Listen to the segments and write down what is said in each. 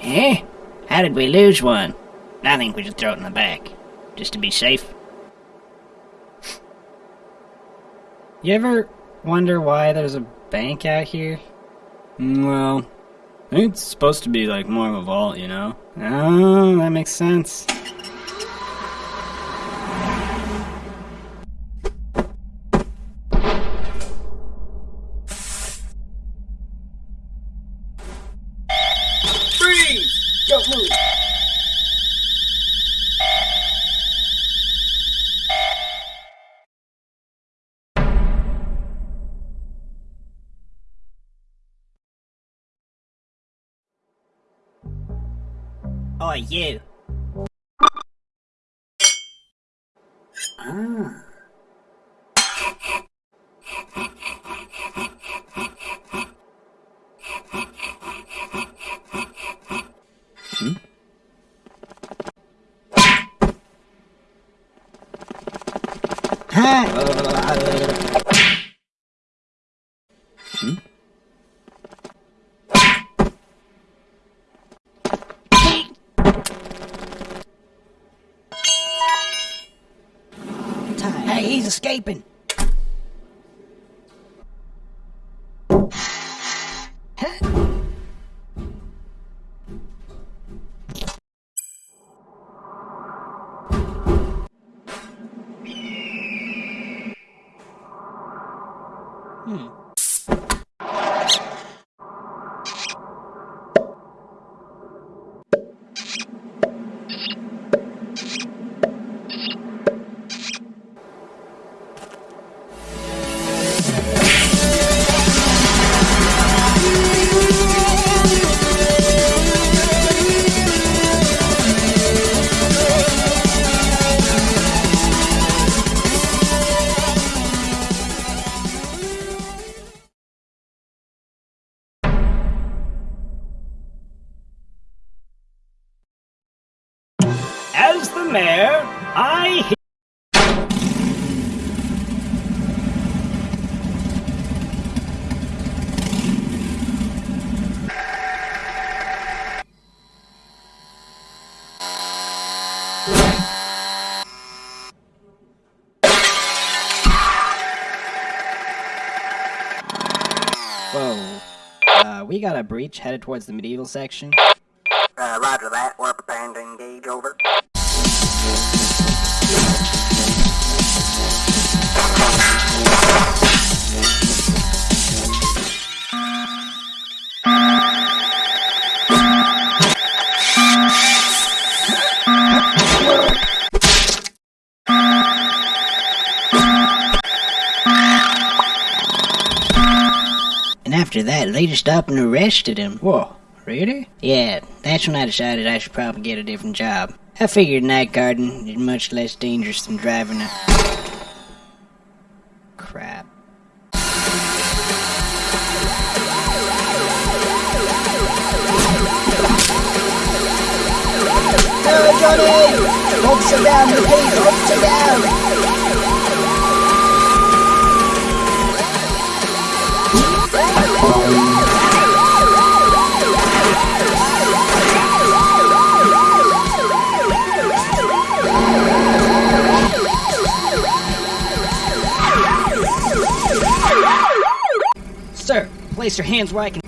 Eh? How did we lose one? I think we should throw it in the back, just to be safe. You ever wonder why there's a bank out here? Mm, Well, I think it's supposed to be like more of a vault, you know? Oh, that makes sense. Oh, you. Ah. Hey, he's escaping. As the mayor, I. Whoa. Uh, we got a breach headed towards the medieval section. Uh, roger that. We're preparing to engage. Over. After that, they stopped and arrested him. Whoa, really? Yeah, that's when I decided I should probably get a different job. I figured night guarding is much less dangerous than driving a. Crap. No, Johnny! Hopes are down, repeat, hopes are down! Sir, place your hands where I can.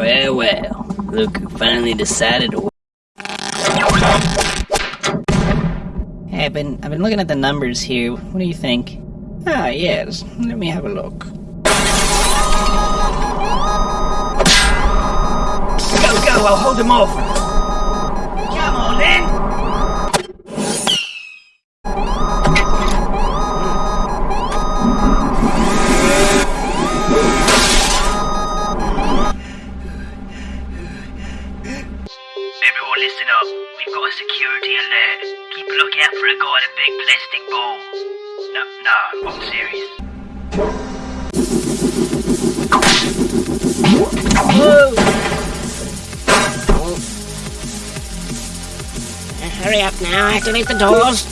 Well, well, look who finally decided to. Hey, I've been I've been looking at the numbers here. What do you think? Ah, yes. Let me have a look. Go, go, I'll hold him off! Now, activate the doors.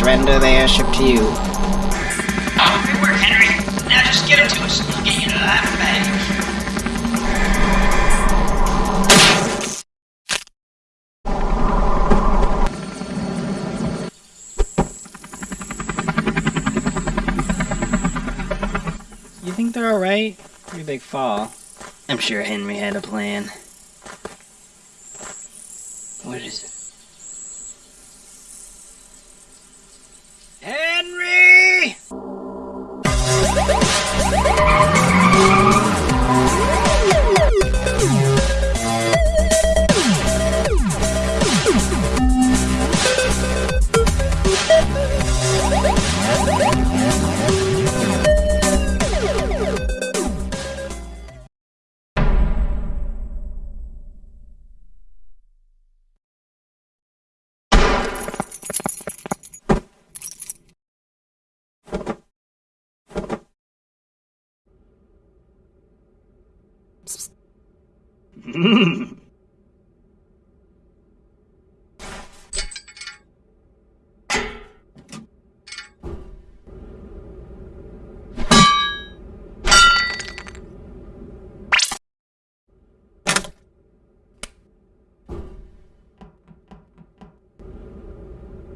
Surrender the airship to you. Good work, Henry. Now just get it to us. We'll get you to that bag. You think they're alright? Pretty big fall. I'm sure Henry had a plan. What is it?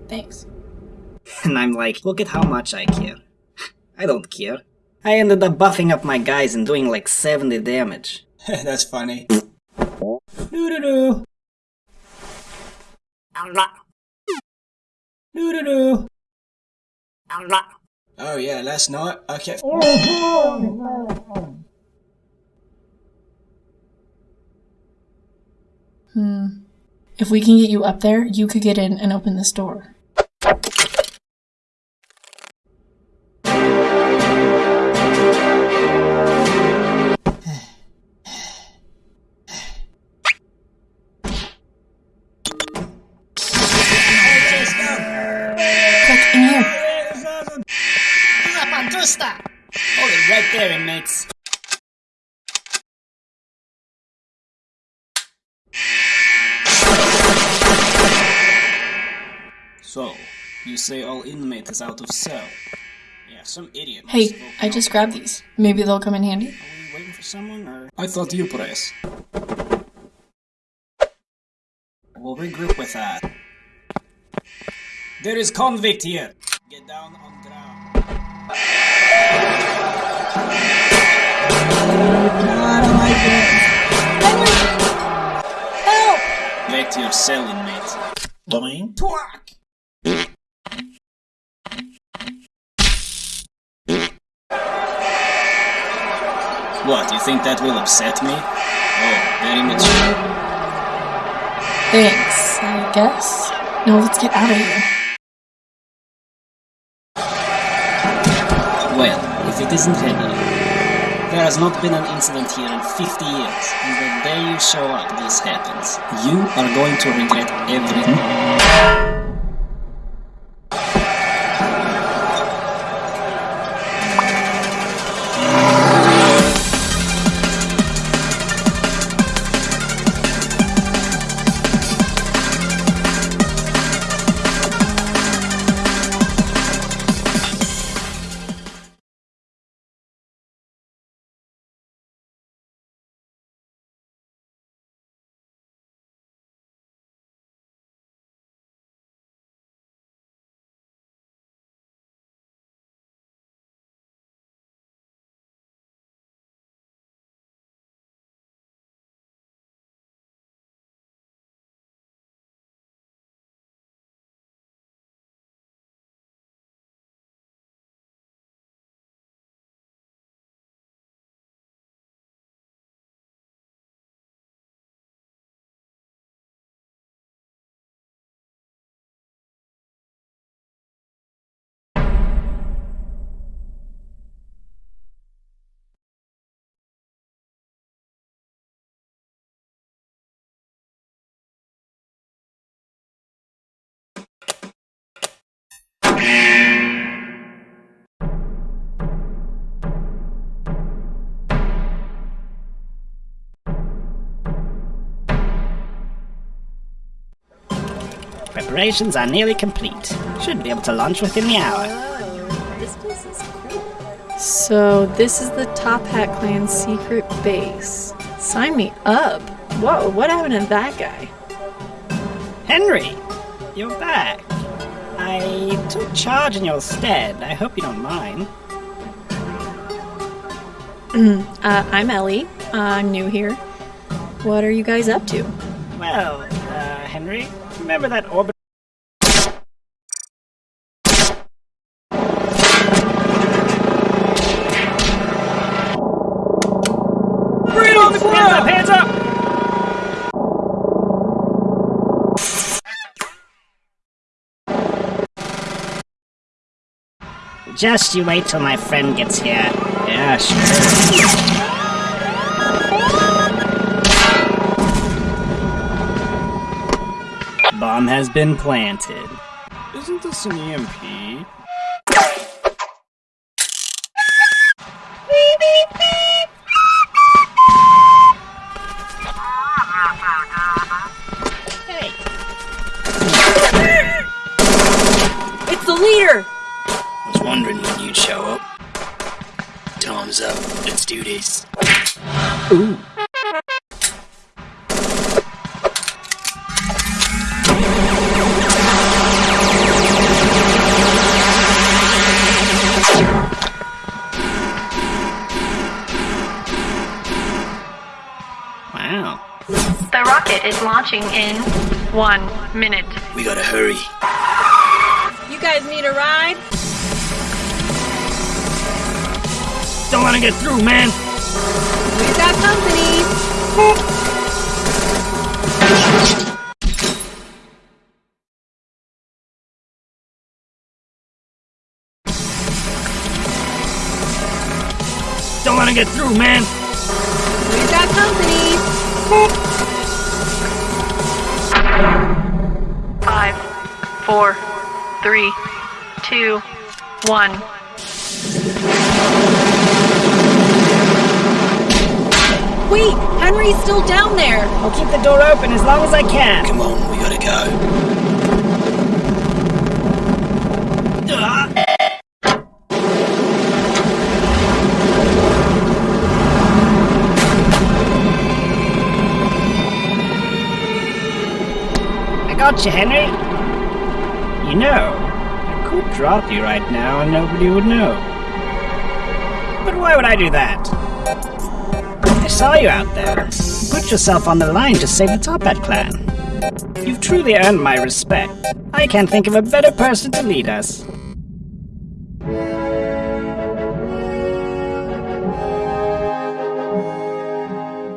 Thanks. And I'm like, look at how much I care. I don't care. I ended up buffing up my guys and doing like 70 damage. That's funny. Doo doo doo. Doo doo doo. Oh yeah, last night I kept. Hmm. If we can get you up there, you could get in and open this door. Hold it right there, inmates. So, you say all inmate is out of cell? Yeah, some idiot. Hey, I just grabbed these. Maybe they'll come in handy. Are we waiting for someone, or? I thought you press. We'll regroup with that. There is convict here. Get down on ground. I don't like this. Help! Back to your cell, inmate. Domain? Twack! What, you think that will upset me? Oh, very much. Thanks, I guess. No, let's get out of here. If it isn't Henry. There has not been an incident here in 50 years, and the day you show up, this happens. You are going to regret everything. Preparations are nearly complete. Should be able to launch within the hour. This place is cool. So this is the Toppat Clan secret base. Sign me up. Whoa, what happened to that guy? Henry, you're back. I took charge in your stead. I hope you don't mind. Uh, I'm Ellie. I'm new here. What are you guys up to? Well, uh, Henry, remember that orbit? Just you wait till my friend gets here. Yeah, sure. Bomb has been planted. Isn't this an EMP? Hey, It's the leader! Was wondering when you'd show up. Time's up. Let's do this. wow. The rocket is launching in one minute. We gotta hurry. You guys need a ride? Don't let him get through, man! We've got company. Don't let him get through, man! We've got company. Five, four, three, two, one. Wait, Henry's still down there. I'll keep the door open as long as I can. Come on, we gotta go. I got you, Henry. You know, I could drop you right now and nobody would know. But why would I do that? Saw you out there. Put yourself on the line to save the Toppat clan. You've truly earned my respect. I can't think of a better person to lead us.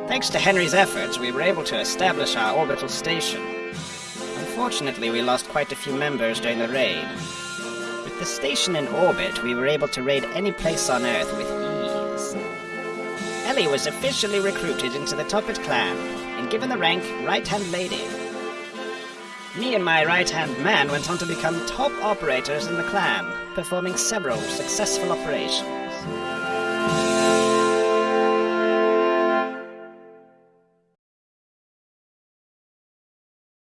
Thanks to Henry's efforts, we were able to establish our orbital station. Unfortunately, we lost quite a few members during the raid. With the station in orbit, we were able to raid any place on Earth with. Was officially recruited into the Toppat clan and given the rank Right Hand Lady. Me and my right hand man went on to become top operators in the clan, performing several successful operations.